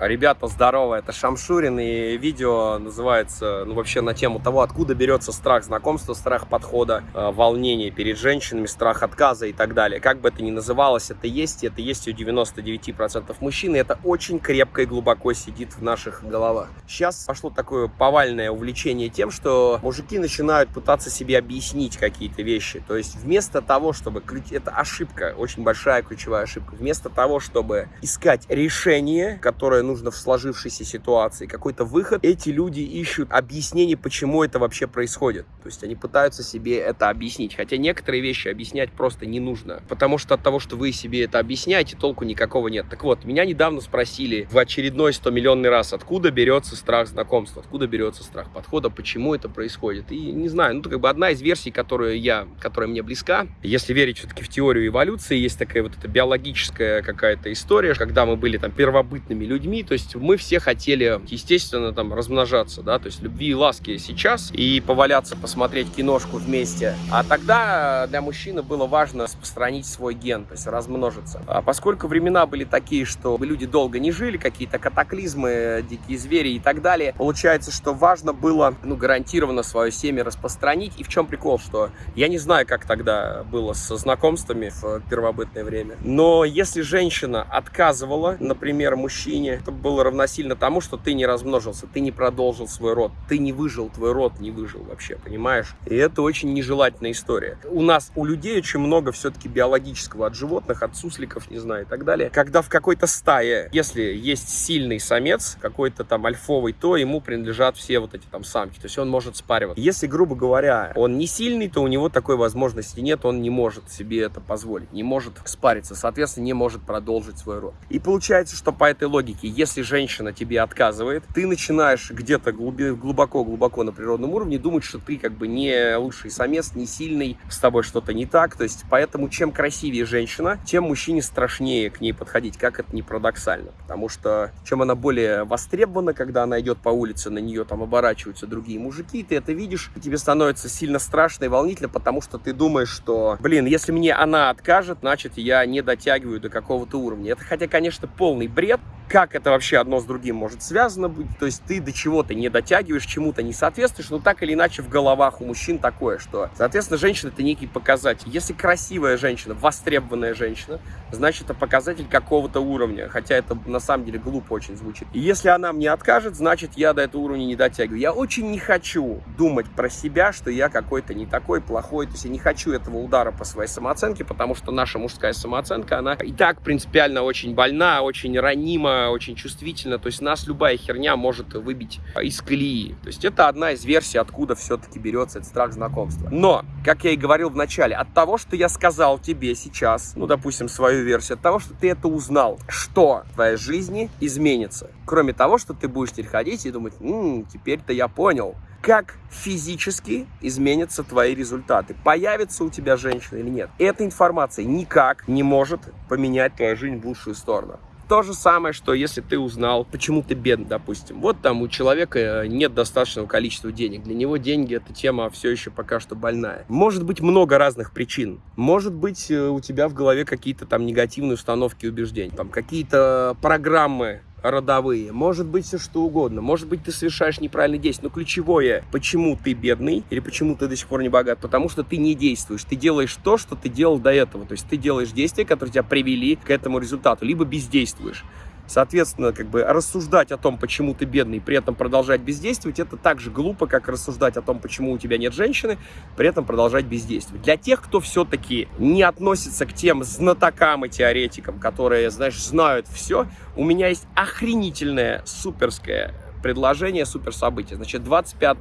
Ребята, здорово, это Шамшурин, и видео называется, ну, вообще на тему того, откуда берется страх знакомства, страх подхода, э, волнение перед женщинами, страх отказа и так далее. Как бы это ни называлось, это есть, и это есть у 99% мужчин, и это очень крепко и глубоко сидит в наших головах. Сейчас пошло такое повальное увлечение тем, что мужики начинают пытаться себе объяснить какие-то вещи. То есть вместо того, чтобы... Это ошибка, очень большая ключевая ошибка. Вместо того, чтобы искать решение, которое нужно в сложившейся ситуации, какой-то выход, эти люди ищут объяснение, почему это вообще происходит. То есть они пытаются себе это объяснить. Хотя некоторые вещи объяснять просто не нужно. Потому что от того, что вы себе это объясняете, толку никакого нет. Так вот, меня недавно спросили в очередной 100 миллионный раз, откуда берется страх знакомства, откуда берется страх подхода, почему это происходит. И не знаю, ну, как бы одна из версий, которую я, которая мне близка, если верить все-таки в теорию эволюции, есть такая вот эта биологическая какая-то история, когда мы были там первобытными людьми, людьми, то есть мы все хотели, естественно, там размножаться, да, то есть любви и ласки сейчас, и поваляться, посмотреть киношку вместе. А тогда для мужчины было важно распространить свой ген, то есть размножиться. А поскольку времена были такие, что люди долго не жили, какие-то катаклизмы, дикие звери и так далее, получается, что важно было, ну, гарантированно свое семя распространить. И в чем прикол, что я не знаю, как тогда было со знакомствами в первобытное время, но если женщина отказывала, например, мужчине, это было равносильно тому, что ты не размножился, ты не продолжил свой род, ты не выжил, твой род не выжил вообще, понимаешь? И это очень нежелательная история. У нас, у людей очень много все-таки биологического от животных, от сусликов, не знаю, и так далее. Когда в какой-то стае, если есть сильный самец, какой-то там альфовый, то ему принадлежат все вот эти там самки, то есть он может спариваться. Если, грубо говоря, он не сильный, то у него такой возможности нет, он не может себе это позволить, не может спариться, соответственно, не может продолжить свой род. И получается, что по этой логике, если женщина тебе отказывает, ты начинаешь где-то глубоко-глубоко на природном уровне думать, что ты как бы не лучший самец, не сильный, с тобой что-то не так. То есть, поэтому чем красивее женщина, тем мужчине страшнее к ней подходить, как это не парадоксально. Потому что чем она более востребована, когда она идет по улице, на нее там оборачиваются другие мужики, ты это видишь, тебе становится сильно страшно и волнительно, потому что ты думаешь, что, блин, если мне она откажет, значит, я не дотягиваю до какого-то уровня. Это, хотя, конечно, полный бред, как это вообще одно с другим может связано быть, то есть ты до чего-то не дотягиваешь, чему-то не соответствуешь, но так или иначе в головах у мужчин такое, что, соответственно, женщина это некий показатель. Если красивая женщина, востребованная женщина, значит это показатель какого-то уровня, хотя это на самом деле глупо очень звучит. И если она мне откажет, значит я до этого уровня не дотягиваю. Я очень не хочу думать про себя, что я какой-то не такой, плохой, то есть я не хочу этого удара по своей самооценке, потому что наша мужская самооценка, она и так принципиально очень больна, очень ранима, очень чувствительна, то есть нас любая херня может выбить из колеи. То есть это одна из версий, откуда все-таки берется этот страх знакомства. Но, как я и говорил в начале, от того, что я сказал тебе сейчас, ну, допустим, свою версию, от того, что ты это узнал, что в твоей жизни изменится. Кроме того, что ты будешь теперь ходить и думать, теперь-то я понял, как физически изменятся твои результаты. Появится у тебя женщина или нет. Эта информация никак не может поменять твою жизнь в лучшую сторону. То же самое, что если ты узнал, почему ты бедный, допустим. Вот там у человека э, нет достаточного количества денег. Для него деньги эта тема все еще пока что больная. Может быть много разных причин. Может быть э, у тебя в голове какие-то там негативные установки и убеждения. Там какие-то программы родовые, может быть все что угодно, может быть ты совершаешь неправильные действия, но ключевое, почему ты бедный или почему ты до сих пор не богат, потому что ты не действуешь, ты делаешь то, что ты делал до этого, то есть ты делаешь действия, которые тебя привели к этому результату, либо бездействуешь. Соответственно, как бы рассуждать о том, почему ты бедный, при этом продолжать бездействовать, это так же глупо, как рассуждать о том, почему у тебя нет женщины, при этом продолжать бездействовать. Для тех, кто все-таки не относится к тем знатокам и теоретикам, которые, знаешь, знают все, у меня есть охренительная, суперская предложение, супер событие. Значит, 25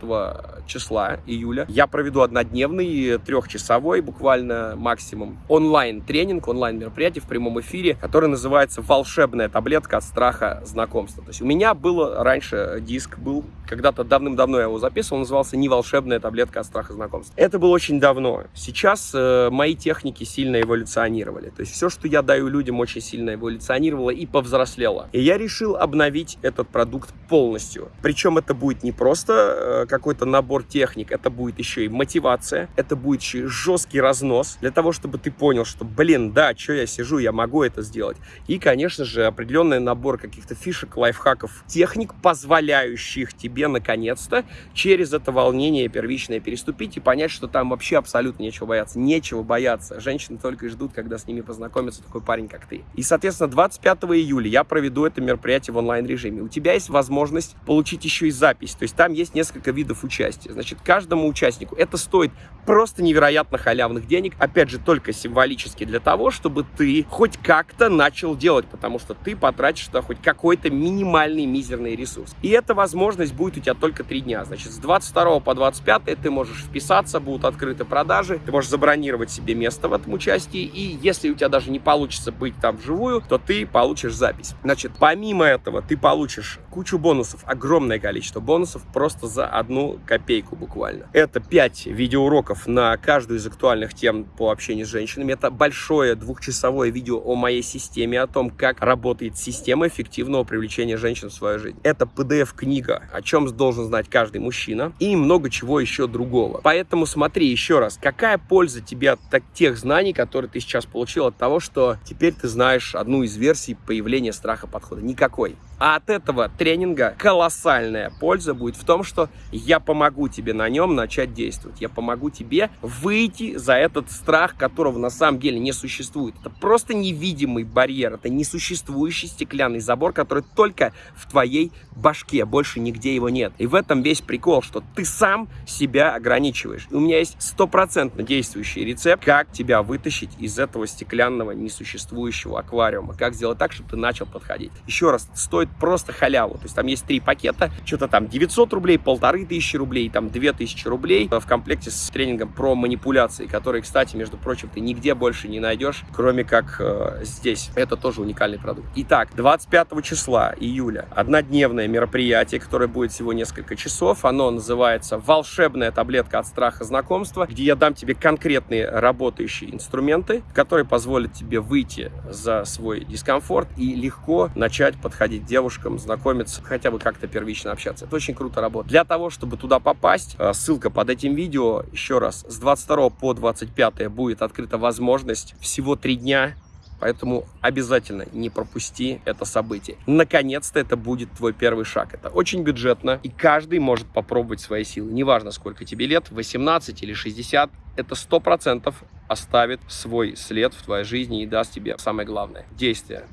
числа июля я проведу однодневный, трехчасовой буквально максимум онлайн-тренинг, онлайн-мероприятие в прямом эфире, который называется «Волшебная таблетка от страха знакомства». То есть у меня был раньше диск, был когда-то давным-давно я его записывал, он назывался «Не волшебная таблетка от страха знакомства». Это было очень давно. Сейчас э, мои техники сильно эволюционировали. То есть все, что я даю людям, очень сильно эволюционировало и повзрослело. И я решил обновить этот продукт полностью полностью. Причем это будет не просто э, какой-то набор техник, это будет еще и мотивация, это будет еще и жесткий разнос для того, чтобы ты понял, что, блин, да, что я сижу, я могу это сделать. И, конечно же, определенный набор каких-то фишек, лайфхаков, техник, позволяющих тебе, наконец-то, через это волнение первичное переступить и понять, что там вообще абсолютно нечего бояться. Нечего бояться. Женщины только и ждут, когда с ними познакомится такой парень, как ты. И, соответственно, 25 июля я проведу это мероприятие в онлайн-режиме. У тебя есть возможность получить еще и запись. То есть там есть несколько видов участия. Значит, каждому участнику это стоит просто невероятно халявных денег. Опять же, только символически для того, чтобы ты хоть как-то начал делать, потому что ты потратишь туда хоть какой-то минимальный мизерный ресурс. И эта возможность будет у тебя только три дня. Значит, с 22 по 25 ты можешь вписаться, будут открыты продажи, ты можешь забронировать себе место в этом участии, и если у тебя даже не получится быть там вживую, то ты получишь запись. Значит, помимо этого, ты получишь кучу бонусов, огромное количество бонусов просто за одну копейку буквально. Это 5 видеоуроков на каждую из актуальных тем по общению с женщинами. Это большое двухчасовое видео о моей системе, о том, как работает система эффективного привлечения женщин в свою жизнь. Это PDF-книга, о чем должен знать каждый мужчина, и много чего еще другого. Поэтому смотри еще раз, какая польза тебе от тех знаний, которые ты сейчас получил от того, что теперь ты знаешь одну из версий появления страха подхода? Никакой. А от этого тренинга колоссальная польза будет в том, что я помогу тебе на нем начать действовать. Я помогу тебе выйти за этот страх, которого на самом деле не существует. Это просто невидимый барьер, это несуществующий стеклянный забор, который только в твоей башке, больше нигде его нет. И в этом весь прикол, что ты сам себя ограничиваешь. И у меня есть стопроцентно действующий рецепт, как тебя вытащить из этого стеклянного несуществующего аквариума. Как сделать так, чтобы ты начал подходить. Еще раз, стоит просто халяву. То есть там есть три пакета, что-то там 900 рублей, полторы тысячи рублей, там 2000 рублей в комплекте с тренингом про манипуляции, которые, кстати, между прочим, ты нигде больше не найдешь, кроме как э, здесь. Это тоже уникальный продукт. Итак, 25 числа июля однодневное мероприятие, которое будет всего несколько часов. Оно называется «Волшебная таблетка от страха знакомства», где я дам тебе конкретные работающие инструменты, которые позволят тебе выйти за свой дискомфорт и легко начать подходить девушкам, знакомиться, хотя бы как-то первично общаться. Это очень круто работает. Для того, чтобы туда попасть, э, ссылка под этим видео, еще раз, с 22 по 25 будет открыта возможность всего три дня Поэтому обязательно не пропусти это событие. Наконец-то это будет твой первый шаг. Это очень бюджетно, и каждый может попробовать свои силы. Неважно, сколько тебе лет, 18 или 60, это 100% оставит свой след в твоей жизни и даст тебе самое главное – действие.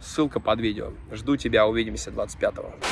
Ссылка под видео. Жду тебя, увидимся 25 -го.